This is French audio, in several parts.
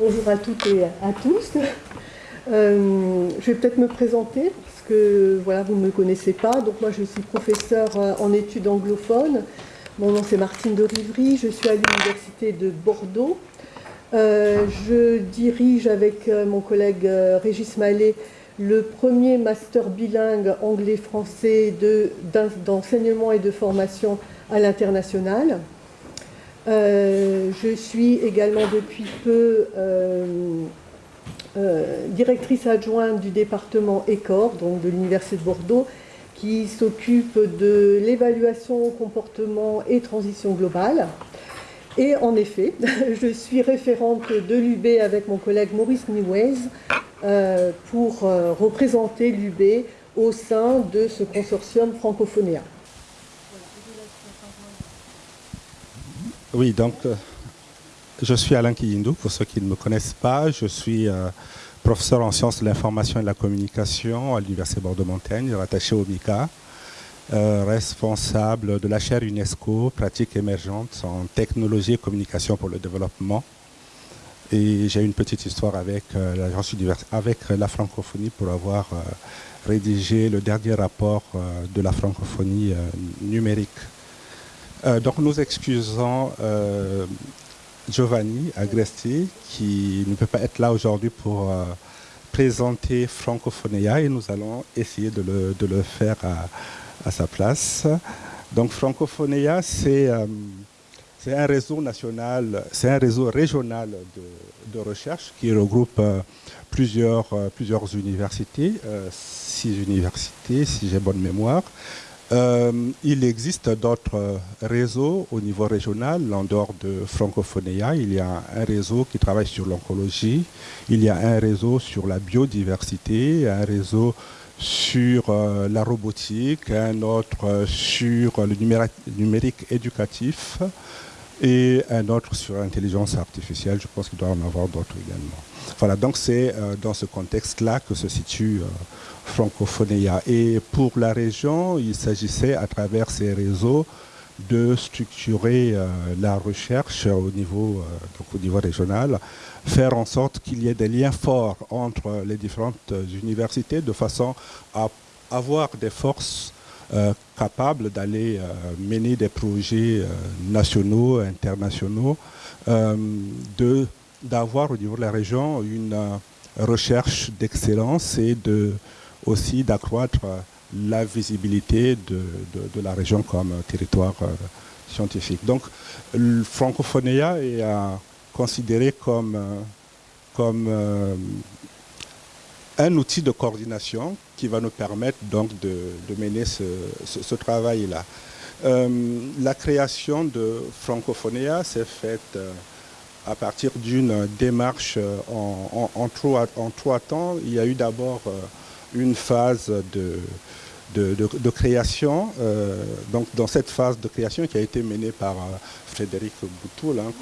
Bonjour à toutes et à tous. Euh, je vais peut-être me présenter parce que voilà, vous ne me connaissez pas. Donc moi je suis professeure euh, en études anglophones. Mon nom c'est Martine de Rivry, je suis à l'université de Bordeaux. Euh, je dirige avec mon collègue Régis Mallet le premier master bilingue anglais-français d'enseignement et de formation à l'international. Euh, je suis également depuis peu euh, euh, directrice adjointe du département ECOR, donc de l'Université de Bordeaux, qui s'occupe de l'évaluation, comportement et transition globale. Et en effet, je suis référente de l'UB avec mon collègue Maurice Niwez pour représenter l'UB au sein de ce consortium francophonéen. Oui, donc euh, je suis Alain Kiyindou, pour ceux qui ne me connaissent pas. Je suis euh, professeur en sciences de l'information et de la communication à l'Université Bordeaux-Montaigne, rattaché au MICA, euh, responsable de la chaire UNESCO, pratiques émergentes en technologie et communication pour le développement. Et j'ai une petite histoire avec avec la francophonie pour avoir rédigé le dernier rapport de la francophonie numérique euh, donc nous excusons euh, Giovanni Agresti qui ne peut pas être là aujourd'hui pour euh, présenter Francophonia et nous allons essayer de le, faire à, sa place. Donc Francophonia, c'est un réseau national, c'est un réseau régional de, recherche qui regroupe plusieurs, plusieurs universités, six universités si j'ai bonne mémoire, euh, il existe d'autres réseaux au niveau régional, en dehors de Francophonia. Il y a un réseau qui travaille sur l'oncologie, il y a un réseau sur la biodiversité, un réseau sur euh, la robotique, un autre sur le numérique éducatif et un autre sur l'intelligence artificielle. Je pense qu'il doit en avoir d'autres également. Voilà, donc c'est euh, dans ce contexte-là que se situe Francophonia. Et pour la région, il s'agissait à travers ces réseaux de structurer euh, la recherche au niveau, euh, au niveau régional, faire en sorte qu'il y ait des liens forts entre les différentes universités de façon à avoir des forces euh, capables d'aller mener des projets nationaux, internationaux, d'avoir au niveau de la région une recherche d'excellence et de aussi d'accroître la visibilité de, la région comme territoire euh, scientifique. Donc, le Francophonia est considéré comme, euh, euh, un outil de coordination qui va nous permettre donc de, mener ce, travail-là. la création de Francophonia s'est faite à partir d'une démarche en, en, trois, temps. Il y a eu d'abord une phase de, création. Euh, donc dans cette phase de création qui a été menée par euh, Frédéric Boutoul, hein,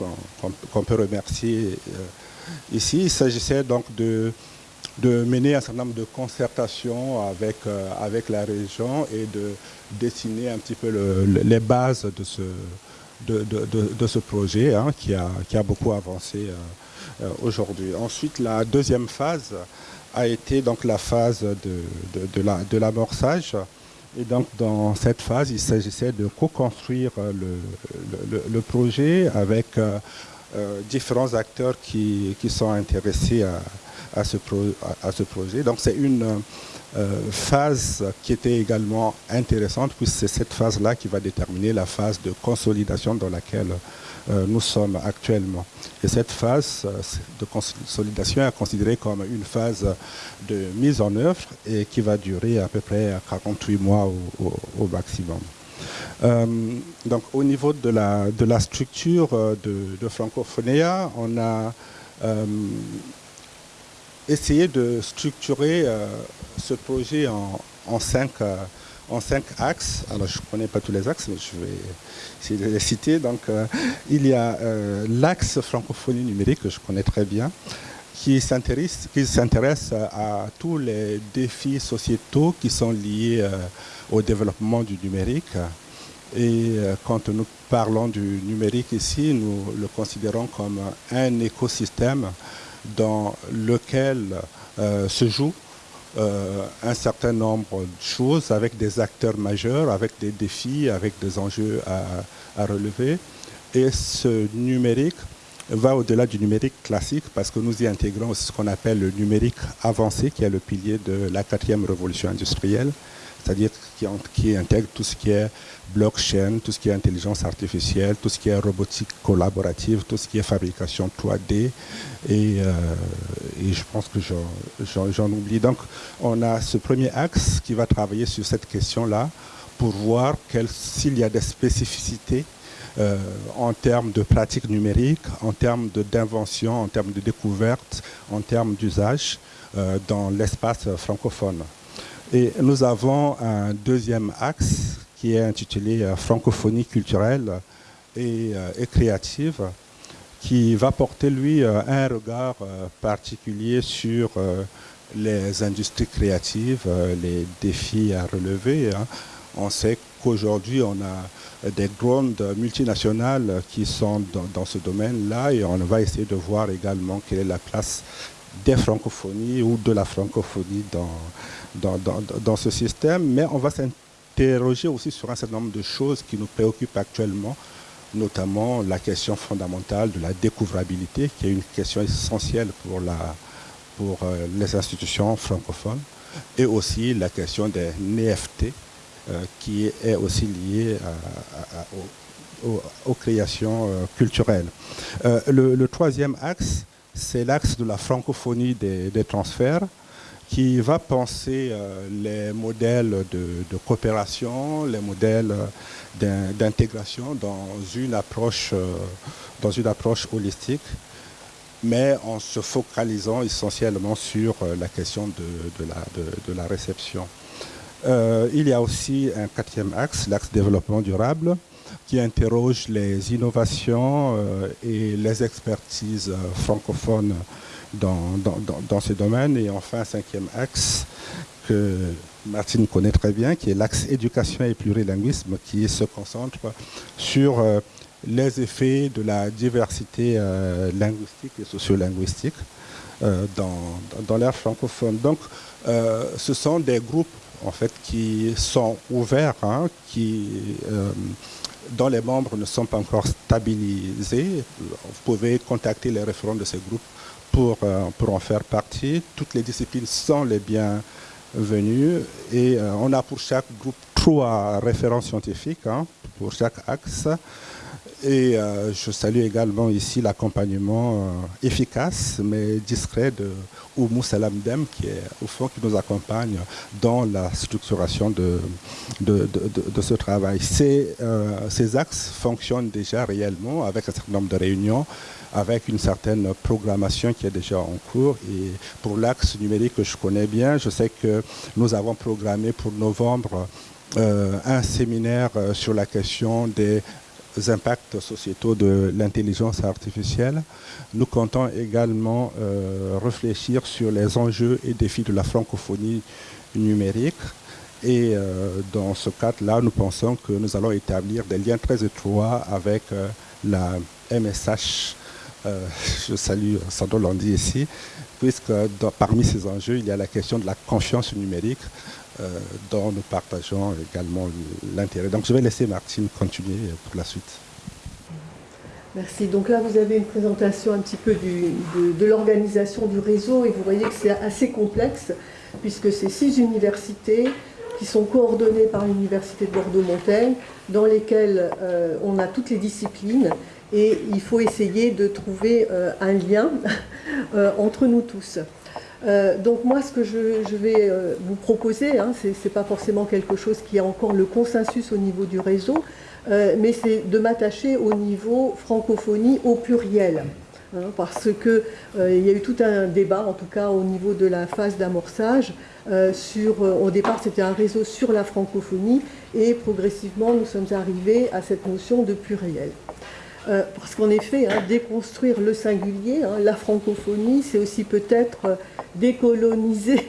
qu'on peut remercier euh, ici, il s'agissait donc de, de mener un certain nombre de concertations avec, avec la région et de dessiner un petit peu les bases de ce, de, de, ce projet hein, qui, a, qui a beaucoup avancé aujourd'hui. Ensuite, la deuxième phase a été donc la phase de, de, l'amorçage. Et donc dans cette phase, il s'agissait de co-construire le, le, projet avec euh, euh, différents acteurs qui, qui, sont intéressés à, à, ce, à, ce, projet. Donc c'est une euh, phase qui était également intéressante puisque c'est cette phase-là qui va déterminer la phase de consolidation dans laquelle euh, nous sommes actuellement. Et cette phase euh, de consolidation est considérée comme une phase de mise en œuvre et qui va durer à peu près 48 mois au, maximum. Donc au niveau de la, de la structure de, de Francophonia, on a essayé de structurer ce projet en, cinq en cinq axes. Alors, je ne connais pas tous les axes, mais je vais essayer de les citer. Donc, euh, il y a euh, l'axe francophonie numérique, que je connais très bien, qui s'intéresse à tous les défis sociétaux qui sont liés euh, au développement du numérique. Et quand nous parlons du numérique ici, nous le considérons comme un écosystème dans lequel se joue un certain nombre de choses avec des acteurs majeurs, avec des défis, avec des enjeux à relever. Et ce numérique va au-delà du numérique classique parce que nous y intégrons ce qu'on appelle le numérique avancé, qui est le pilier de la quatrième révolution industrielle, c'est-à-dire qui, intègre tout ce qui est blockchain, tout ce qui est intelligence artificielle, tout ce qui est robotique collaborative, tout ce qui est fabrication 3D. Et, euh, et je pense que j'en oublie. Donc on a ce premier axe qui va travailler sur cette question-là pour voir s'il y a des spécificités euh, en termes de pratiques numériques, en termes d'invention, en termes de découverte, en termes d'usage euh, dans l'espace francophone. Et nous avons un deuxième axe qui est intitulé euh, francophonie culturelle et, créative, qui va porter, lui, un regard particulier sur les industries créatives, les défis à relever. Hein. On sait qu'aujourd'hui, on a des grandes multinationales qui sont dans, ce domaine-là et on va essayer de voir également quelle est la place des francophonies ou de la francophonie dans, dans, ce système. Mais on va s'interroger aussi sur un certain nombre de choses qui nous préoccupent actuellement, notamment la question fondamentale de la découvrabilité, qui est une question essentielle pour, la, pour euh, les institutions francophones, et aussi la question des NFT, euh, qui est aussi lié aux, créations euh, culturelles. Le, troisième axe, c'est l'axe de la francophonie des, transferts qui va penser les modèles de, coopération, les modèles d'intégration dans une approche dans une approche holistique, mais en se focalisant essentiellement sur la question de, la réception. Euh, il y a aussi un quatrième axe, l'axe développement durable, qui interroge les innovations euh, et les expertises euh, francophones dans, dans, ces domaines. Et enfin, cinquième axe que Martine connaît très bien, qui est l'axe éducation et plurilinguisme, qui se concentre sur les effets de la diversité linguistique et sociolinguistique dans, dans l'ère francophone. Donc, ce sont des groupes en fait, qui sont ouverts, hein, qui, euh, dont les membres ne sont pas encore stabilisés. Vous pouvez contacter les référents de ces groupes pour, euh, en faire partie. Toutes les disciplines sont les bienvenues et euh, on a pour chaque groupe trois référents scientifiques hein, pour chaque axe. Et euh, je salue également ici l'accompagnement euh, efficace mais discret de Oumou Salamdem qui est au fond qui nous accompagne dans la structuration de, de, ce travail. Euh, ces axes fonctionnent déjà réellement avec un certain nombre de réunions, avec une certaine programmation qui est déjà en cours. Et pour l'axe numérique que je connais bien, je sais que nous avons programmé pour novembre un séminaire sur la question des impacts sociétaux de l'intelligence artificielle. Nous comptons également euh, réfléchir sur les enjeux et défis de la francophonie numérique. Et euh, dans ce cadre-là, nous pensons que nous allons établir des liens très étroits avec euh, la MSH. je salue Sandro Landi ici, puisque parmi ces enjeux, il y a la question de la confiance numérique. Euh, dont nous partageons également l'intérêt. Donc je vais laisser Martine continuer pour la suite. Merci. Donc là, vous avez une présentation un petit peu de, l'organisation du réseau et vous voyez que c'est assez complexe puisque c'est six universités qui sont coordonnées par l'Université de Bordeaux-Montaigne dans lesquelles euh, on a toutes les disciplines et il faut essayer de trouver euh, un lien entre nous tous. Euh, donc moi, ce que je, vais euh, vous proposer, hein, ce n'est pas forcément quelque chose qui a encore le consensus au niveau du réseau, euh, mais c'est de m'attacher au niveau francophonie au pluriel. Hein, parce qu'il y a eu tout un débat, en tout cas au niveau de la phase d'amorçage, au départ c'était un réseau sur la francophonie, et progressivement nous sommes arrivés à cette notion de pluriel. Euh, parce qu'en effet, hein, déconstruire le singulier, hein, la francophonie, c'est aussi peut-être euh, décoloniser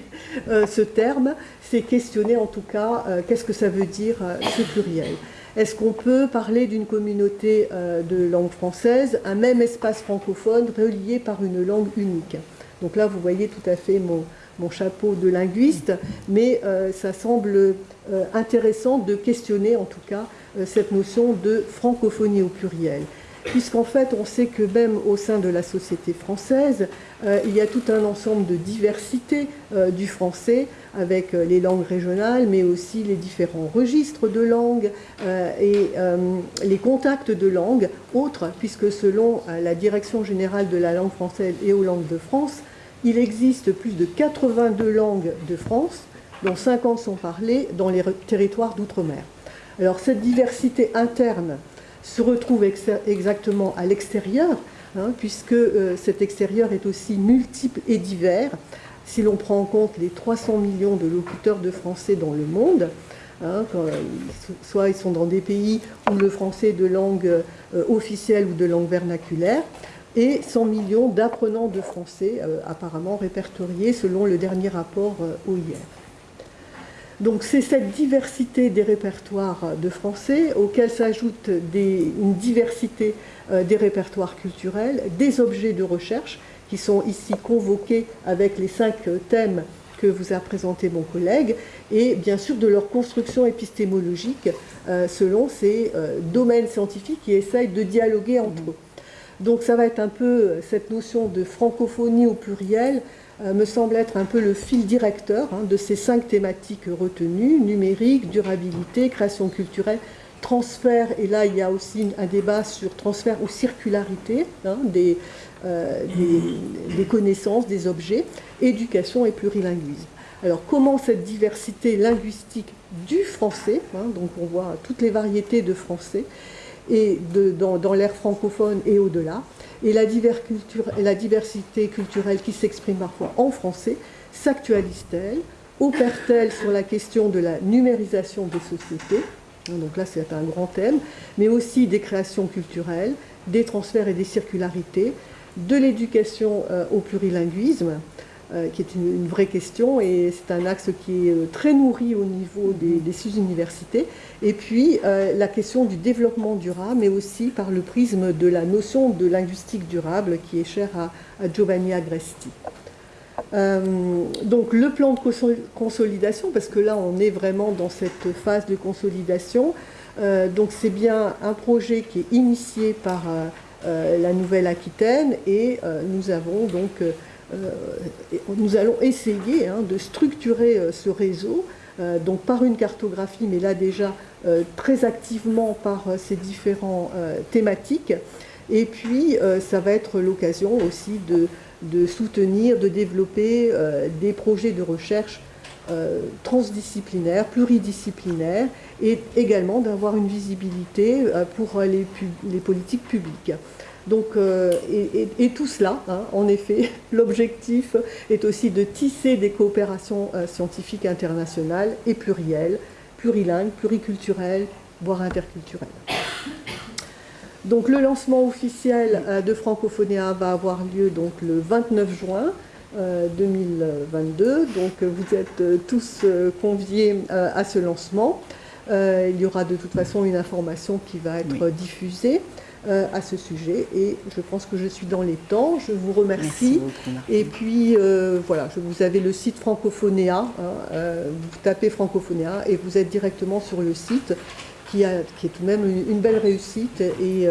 euh, ce terme, c'est questionner en tout cas qu'est-ce que ça veut dire ce pluriel. est-ce qu'on peut parler d'une communauté de langue française, un même espace francophone relié par une langue unique? Donc là, vous voyez tout à fait mon, mon chapeau de linguiste, mais ça semble intéressant de questionner en tout cas cette notion de francophonie au pluriel puisqu'en fait, on sait que même au sein de la société française, euh, il y a tout un ensemble de diversité euh, du français, avec euh, les langues régionales, mais aussi les différents registres de langue et les contacts de langue autres, puisque selon la Direction générale de la langue française et aux langues de France, il existe plus de 82 langues de France, dont 50 sont parlées dans les territoires d'outre-mer. Alors cette diversité interne se retrouve exactement à l'extérieur, hein, puisque euh, cet extérieur est aussi multiple et divers. Si l'on prend en compte les 300 millions de locuteurs de français dans le monde, hein, euh, soit ils sont dans des pays où le français est de langue euh, officielle ou de langue vernaculaire, et 100 millions d'apprenants de français apparemment répertoriés selon le dernier rapport OIR. Donc c'est cette diversité des répertoires de français auxquels s'ajoute une diversité euh, des répertoires culturels, des objets de recherche qui sont ici convoqués avec les cinq thèmes que vous a présenté mon collègue, et bien sûr de leur construction épistémologique euh, selon ces euh, domaines scientifiques qui essayent de dialoguer entre eux. Donc ça va être un peu cette notion de francophonie au pluriel me semble être un peu le fil directeur hein, de ces cinq thématiques retenues, numérique, durabilité, création culturelle, transfert, et là il y a aussi un débat sur transfert ou circularité hein, euh, des, connaissances, des objets, éducation et plurilinguisme. Alors comment cette diversité linguistique du français, hein, donc on voit toutes les variétés de français, et dans l'ère francophone et au-delà, et la, diversité culturelle qui s'exprime parfois en français s'actualise-t-elle Opère-t-elle sur la question de la numérisation des sociétés Donc là, c'est un grand thème, mais aussi des créations culturelles, des transferts et des circularités, de l'éducation euh, au plurilinguisme, qui est une, vraie question et c'est un axe qui est euh, très nourri au niveau des, sous-universités. Et puis euh, la question du développement durable, mais aussi par le prisme de la notion de linguistique durable qui est chère à, Giovanni Agresti. donc le plan de consolidation, parce que là on est vraiment dans cette phase de consolidation, donc c'est bien un projet qui est initié par la Nouvelle-Aquitaine et nous avons donc euh, nous allons essayer hein, de structurer euh, ce réseau, euh, donc par une cartographie, mais là déjà très activement par ces différentes thématiques. Et puis, ça va être l'occasion aussi de, soutenir, de développer des projets de recherche transdisciplinaires, pluridisciplinaires, et également d'avoir une visibilité pour les politiques publiques. Donc, euh, et, tout cela, hein, en effet, l'objectif est aussi de tisser des coopérations euh, scientifiques internationales et plurielles, plurilingues, pluriculturelles, voire interculturelles. Donc le lancement officiel euh, de Francophonia va avoir lieu donc, le 29 juin 2022. Donc vous êtes tous conviés à ce lancement. il y aura de toute façon une information qui va être diffusée. Euh, à ce sujet. Et je pense que je suis dans les temps. Je vous remercie. et puis, euh, voilà, vous avez le site Francophonéa. Hein, euh, vous tapez Francophonéa et vous êtes directement sur le site qui, a, qui est tout de même une, belle réussite et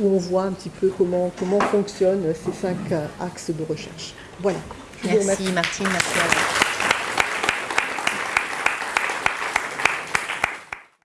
où on voit un petit peu comment, comment fonctionnent ces cinq axes de recherche. Voilà. merci, Martine. Merci à vous.